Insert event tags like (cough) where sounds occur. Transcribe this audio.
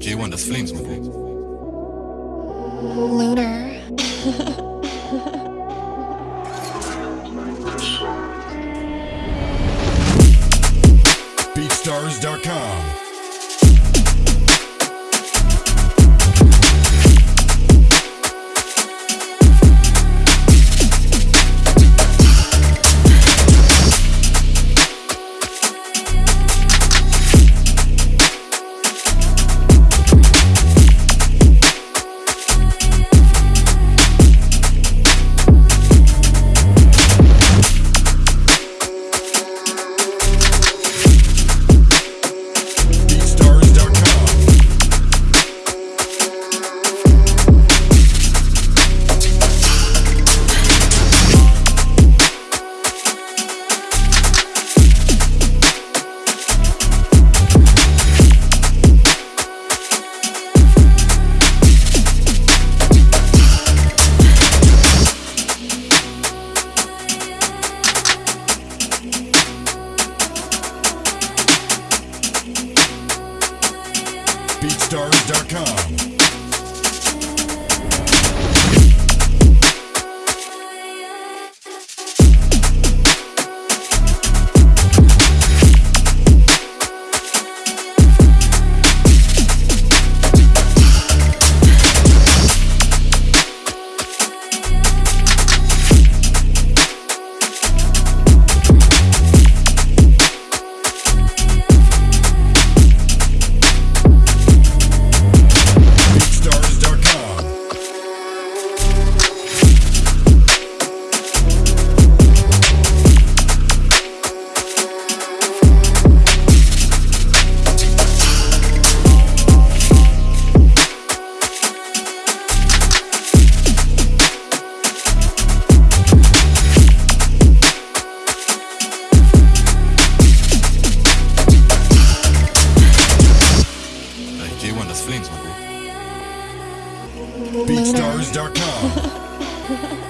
J1, das Flames, my boy. Lunar. BeatStars.com. BeatStars.com. BeatStars.com. (laughs)